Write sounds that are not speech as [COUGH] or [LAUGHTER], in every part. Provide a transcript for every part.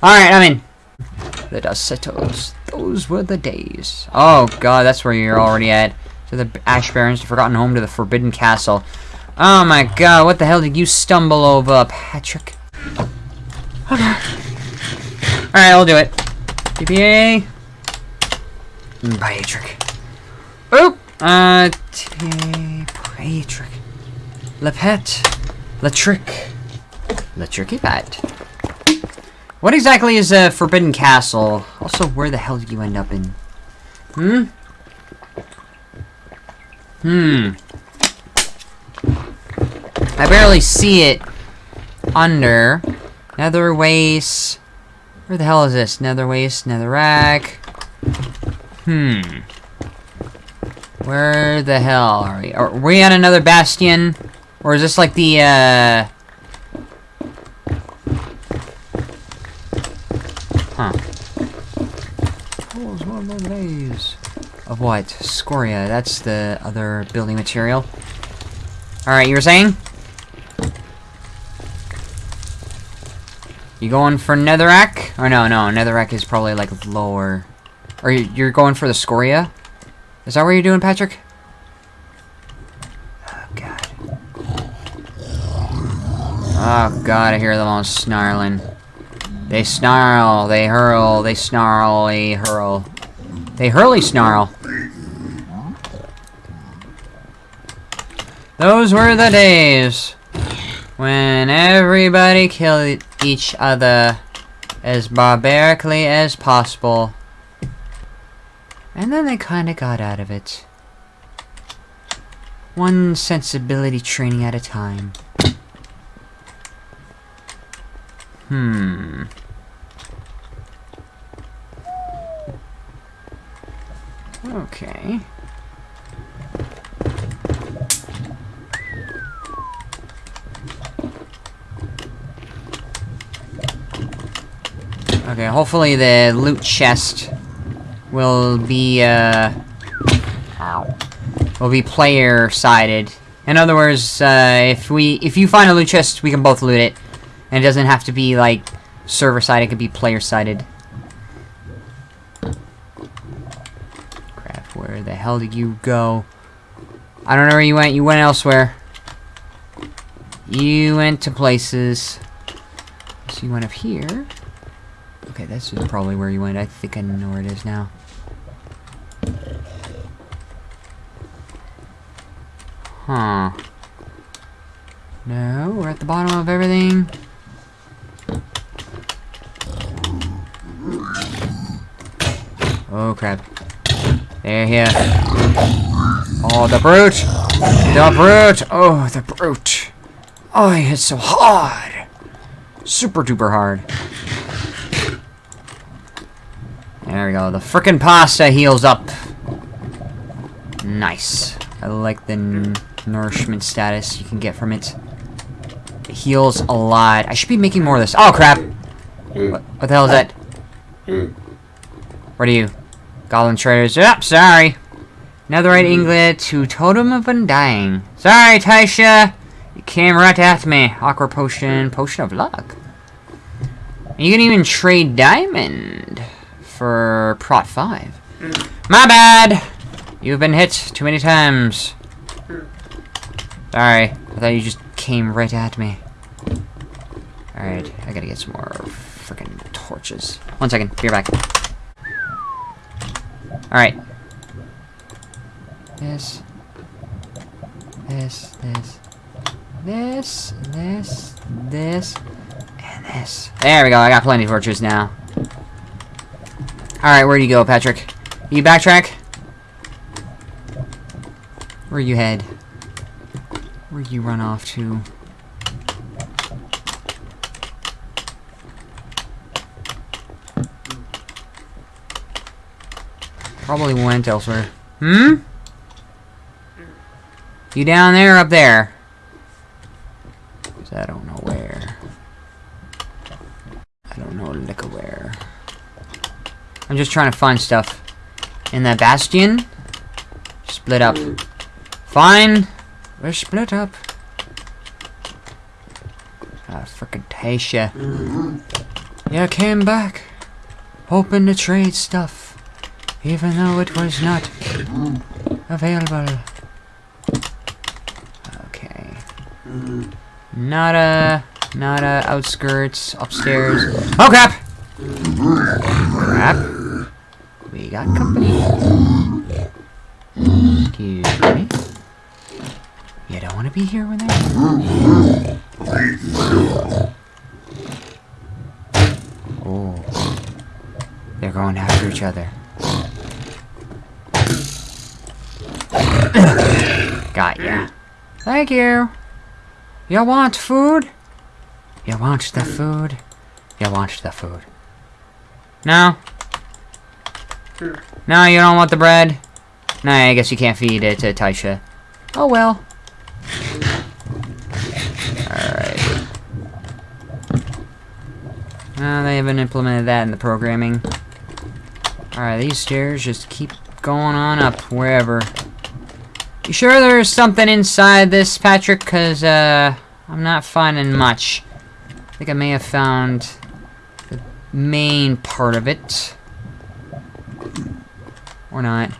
Alright, I'm in. The dust settles. Those were the days. Oh god, that's where you're already at. To the Ash Barons, the forgotten home to the Forbidden Castle. Oh my god, what the hell did you stumble over, Patrick? Okay. Alright, I'll do it. TPA. Patrick. Oop! Uh, TPA. Patrick. Le Pet. Le Trick. Le Tricky Pet. What exactly is a Forbidden Castle? Also, where the hell did you end up in? Hmm? Hmm. I barely see it under Nether Waste. Where the hell is this? Nether Waste, Netherrack. Hmm. Where the hell are we? Are we on another bastion? Or is this like the, uh... Huh. Oh, it's one of those days. Of what? Scoria. That's the other building material. Alright, you were saying? You going for Netherrack? Or no, no, Netherrack is probably like lower. Or you're going for the Scoria? Is that what you're doing, Patrick? Oh, God. Oh, God, I hear them all snarling. They snarl, they hurl, they snarl, they hurl. They hurly snarl. Those were the days when everybody killed each other as barbarically as possible. And then they kinda got out of it. One sensibility training at a time. Hmm. Okay. Okay, hopefully the loot chest will be, uh... Ow. Will be player-sided. In other words, uh, if we- if you find a loot chest, we can both loot it. And it doesn't have to be, like, server-sided, it could be player-sided. Crap, where the hell did you go? I don't know where you went, you went elsewhere. You went to places. So you went up here. Okay, this is probably where you went. I think I know where it is now. Huh. No, we're at the bottom of everything. Oh, crap. They're here. Oh, the brute! The brute! Oh, the brute! Oh, he so hard! Super duper hard. There we go. The frickin' pasta heals up. Nice. I like the nourishment status you can get from it. It heals a lot. I should be making more of this. Oh, crap! Mm. What, what the hell is that? Mm. What are you? Goblin traders. Yep, sorry. Netherite mm. inglet to Totem of Undying. Sorry, Taisha. You came right at me. Aqua potion. Potion of luck. You can even trade diamond for Prot 5. Mm. My bad! You've been hit too many times. Mm. Sorry. I thought you just came right at me. Alright, I gotta get some more freaking torches. One second, be right back. Alright. This. This, this. This, this, this, and this. There we go, I got plenty of torches now. Alright, where do you go, Patrick? You backtrack? Where you head? Where you run off to? Probably went elsewhere. Hmm? You down there or up there? Cause I don't know where. I don't know lick where. I'm just trying to find stuff. In that bastion? Split up. Fine. We're split up. Ah, frickin' Tasha. You came back, hoping to trade stuff, even though it was not available. Okay. Not a, not a outskirts, upstairs. Oh crap! Crap. We got company. Excuse me. You don't want to be here when they're... Oh. They're going after each other. Got ya. Thank you. You want food? You want the food? You want the food? No? No, you don't want the bread? No, I guess you can't feed it to Taisha. Oh well. Alright. Uh, they haven't implemented that in the programming. Alright, these stairs just keep going on up, wherever. You sure there's something inside this, Patrick? Because, uh, I'm not finding much. I think I may have found the main part of it. Or not.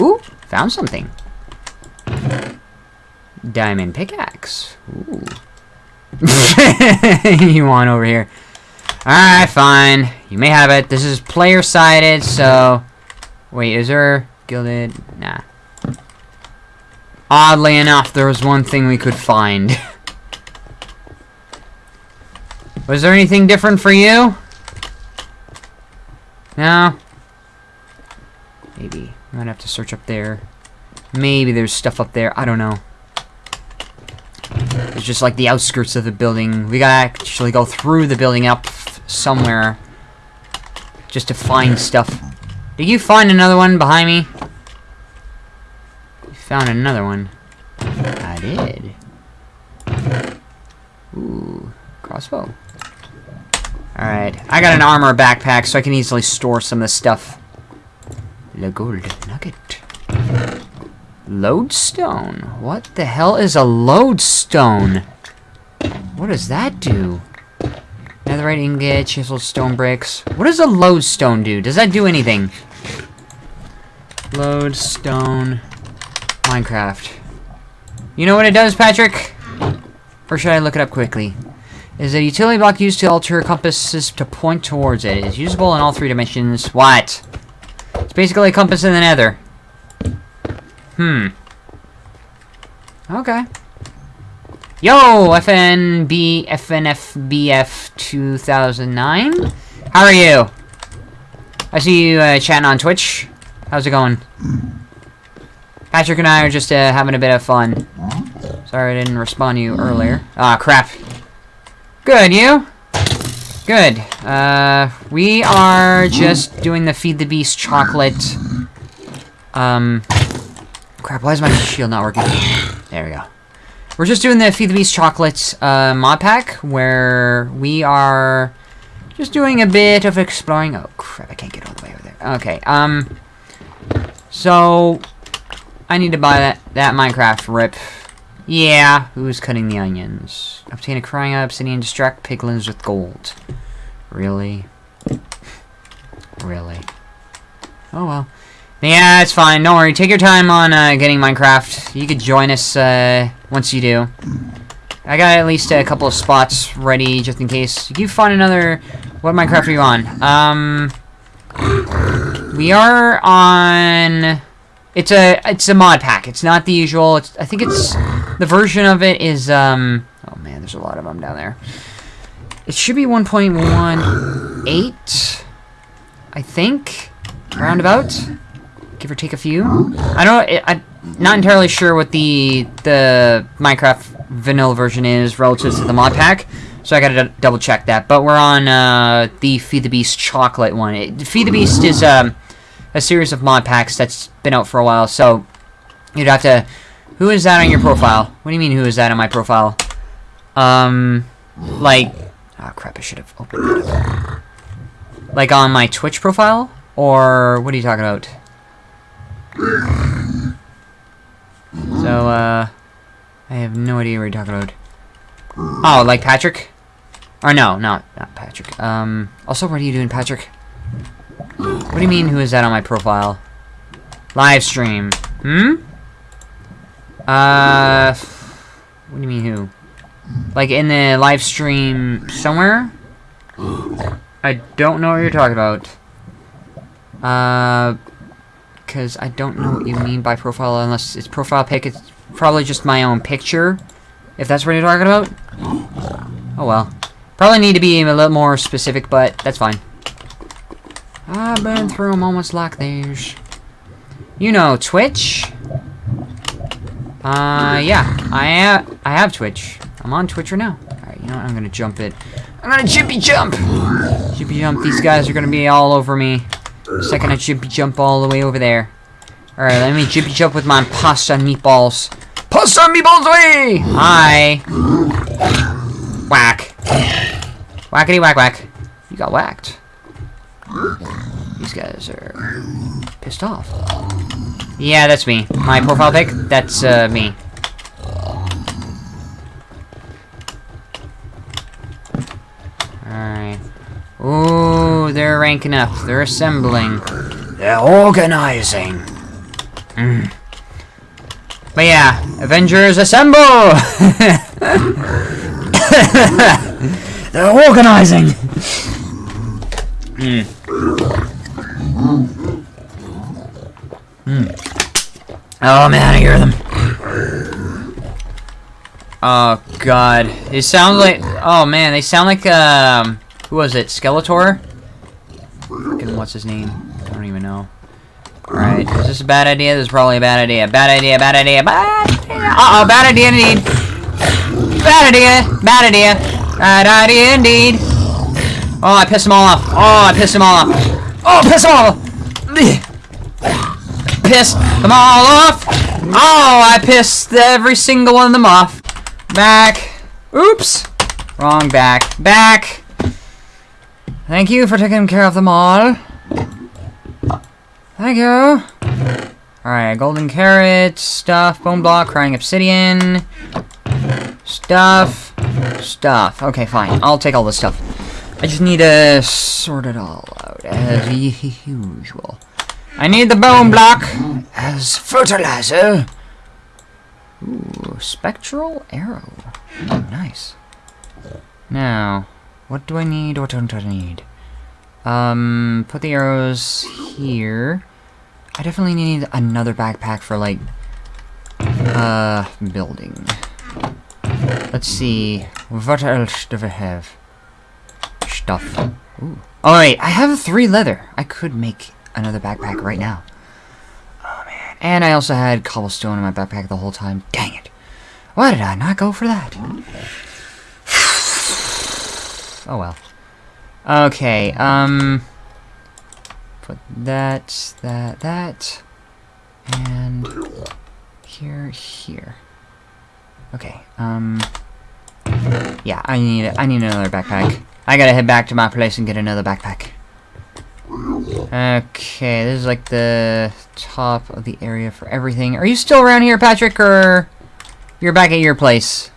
Ooh, found something. Diamond pickaxe. Ooh. [LAUGHS] you want over here. Alright, fine. You may have it. This is player-sided, so... Wait, is there gilded? Nah. Oddly enough, there was one thing we could find. [LAUGHS] was there anything different for you? No? Maybe. I might have to search up there. Maybe there's stuff up there. I don't know. It's just like the outskirts of the building. We gotta actually go through the building up somewhere. Just to find stuff. Did you find another one behind me? You found another one. I did. Ooh, crossbow. Alright, I got an armor backpack so I can easily store some of this stuff. The gold nugget. Lodestone. What the hell is a lodestone? What does that do? Netherite ingot, chisel stone bricks. What does a lodestone do? Does that do anything? Lodestone. Minecraft. You know what it does, Patrick? Or should I look it up quickly? Is a utility block used to alter compasses to point towards it. It is usable in all three dimensions. What? It's basically a compass in the nether. Hmm. Okay. Yo, FNB, FNFBF 2009? How are you? I see you uh, chatting on Twitch. How's it going? Patrick and I are just uh, having a bit of fun. Sorry I didn't respond to you earlier. Ah, crap. Good, you? Good. Uh, we are just doing the Feed the Beast chocolate. Um, crap, why is my shield not working? There we go. We're just doing the Feed the Beast chocolate uh, mod pack, where we are just doing a bit of exploring. Oh, crap, I can't get all the way over there. Okay, um, so, I need to buy that, that Minecraft rip. Yeah, who's cutting the onions? Obtain a crying obsidian, distract piglins with gold. Really? Really? Oh well. Yeah, it's fine. Don't worry. Take your time on uh, getting Minecraft. You could join us uh, once you do. I got at least a couple of spots ready just in case. You find another... What Minecraft are you on? Um... We are on... It's a it's a mod pack. It's not the usual. It's, I think it's the version of it is um. Oh man, there's a lot of them down there. It should be 1.18, I think, roundabout, give or take a few. I don't. It, I'm not entirely sure what the the Minecraft vanilla version is relative to the mod pack. So I gotta double check that. But we're on uh, the Feed the Beast chocolate one. It, Feed the Beast is um a series of mod packs that's been out for a while, so you'd have to... Who is that on your profile? What do you mean, who is that on my profile? Um, like... Oh, crap, I should have opened that up. Like on my Twitch profile? Or what are you talking about? So, uh... I have no idea what you're talking about. Oh, like Patrick? Or no, no, not Patrick. Um, also, what are you doing, Patrick? What do you mean, who is that on my profile? Live stream. Hmm? Uh, what do you mean, who? Like, in the live stream somewhere? I don't know what you're talking about. Uh, because I don't know what you mean by profile unless it's profile pic. It's probably just my own picture, if that's what you're talking about. Oh well. Probably need to be a little more specific, but that's fine. I've been through moments like these. You know Twitch? Uh, yeah. I have, I have Twitch. I'm on Twitch right now. Alright, you know what? I'm gonna jump it. I'm gonna jippy jump! Jippy jump. These guys are gonna be all over me. Second I jippy jump all the way over there. Alright, let me jippy jump with my pasta meatballs. Pasta meatballs away! Hi! Whack. Whackity whack whack. You got whacked. These guys are pissed off. Yeah, that's me. My profile pic, that's uh, me. Alright. Ooh, they're ranking up. They're assembling. They're organizing. Mm. But yeah, Avengers assemble! [LAUGHS] they're organizing! Mm. Mm. Oh man, I hear them. Oh god. They sound like oh man, they sound like um who was it? Skeletor? Fucking what's his name? I don't even know. Alright, is this a bad idea? This is probably a bad idea. Bad idea, bad idea, bad idea. Uh oh, bad idea indeed. Bad idea, bad idea. Bad idea indeed. Oh, I pissed them all off. Oh, I pissed them all off. Oh, piss all. Pissed them all off. Oh, I pissed every single one of them off. Back. Oops. Wrong back. Back. Thank you for taking care of them all. Thank you. Alright, golden carrot, stuff, bone block, crying obsidian, stuff, stuff. Okay, fine. I'll take all this stuff. I just need to sort it all out as usual. I need the bone block as fertilizer. Ooh, spectral arrow. Oh, nice. Now, what do I need? What don't I need? Um, put the arrows here. I definitely need another backpack for, like, uh, building. Let's see. What else do we have? Stuff. Ooh. Oh. I have three leather. I could make another backpack right now. Oh, man. And I also had cobblestone in my backpack the whole time. Dang it. Why did I not go for that? [SIGHS] Oh, well. Okay, um... Put that, that, that... And... Here, here. Okay, um... Yeah, I need I need another backpack. I gotta head back to my place and get another backpack. Okay, this is like the top of the area for everything. Are you still around here, Patrick, or you're back at your place?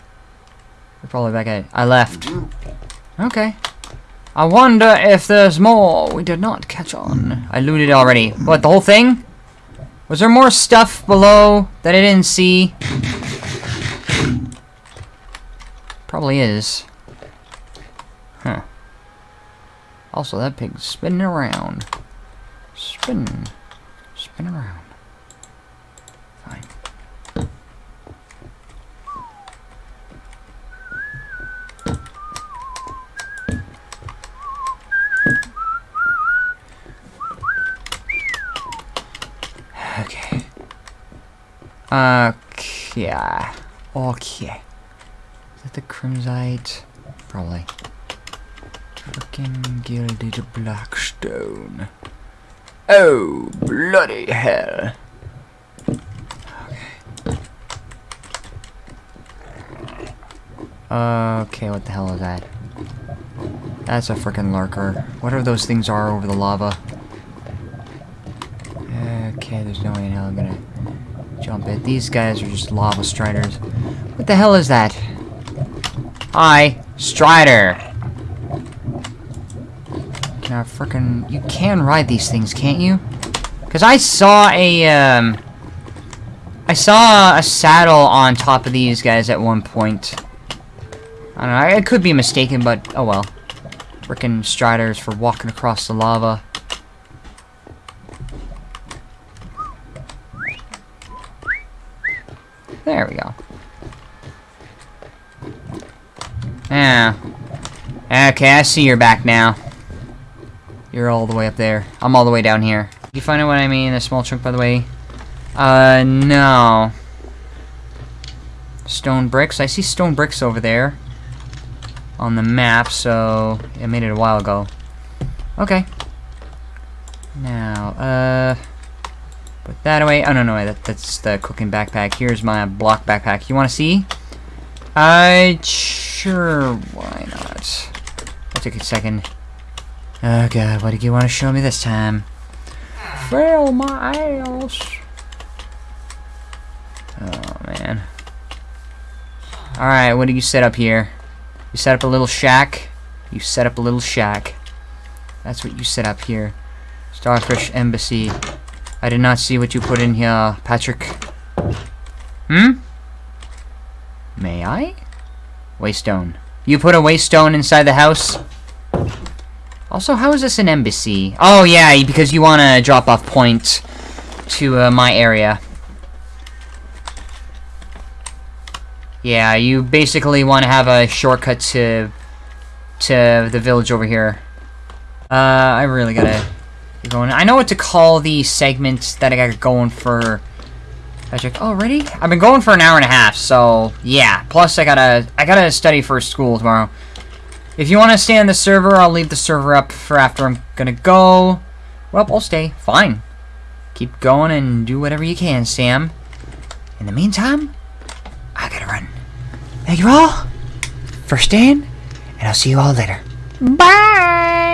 You're probably back at... I left. Okay. I wonder if there's more we did not catch on. I looted already. What, the whole thing? Was there more stuff below that I didn't see? Probably is. Huh. Also, that pig's spinning around. Spinning. Spinning around. Okay. Okay. Okay. Is that the Crimsite? Probably. Frickin' gilded blackstone. Oh, bloody hell. Okay, what the hell is that? That's a freaking lurker. Whatever those things are over the lava. Okay, there's no way in hell I'm gonna jump it. These guys are just lava striders. What the hell is that? Hi, Strider. I frickin' you can ride these things, can't you? Cause I saw a um I saw a saddle on top of these guys at one point. I don't know, I could be mistaken, but oh well. Frickin' Striders for walking across the lava. There we go. Yeah. Okay, I see you're back now. You're all the way up there. I'm all the way down here. You find out what I mean? A small chunk, by the way? Uh, no. Stone bricks? I see stone bricks over there. On the map, so... I made it a while ago. Okay. Now, uh... Put that away. Oh, no, no, that, that's the cooking backpack. Here's my block backpack. You want to see? I, sure, why not? I'll take a second. Oh god, what did you want to show me this time? Fail my ass! Oh man. Alright, what did you set up here? You set up a little shack? You set up a little shack. That's what you set up here. Starfish Embassy. I did not see what you put in here, Patrick. Hmm? May I? Waystone. You put a waystone inside the house? Also, how is this an embassy? Oh, yeah, because you want to drop off points to uh, my area. Yeah, you basically want to have a shortcut to to the village over here. Uh, I really gotta get going. I know what to call the segment that I got going for Patrick. Oh, ready? I've been going for an hour and a half, so yeah. Plus, I gotta I gotta study for school tomorrow. If you want to stay on the server, I'll leave the server up for after I'm gonna go. Well, I'll stay. Fine. Keep going and do whatever you can, Sam. In the meantime, I gotta run. Thank you all for staying, and I'll see you all later. Bye!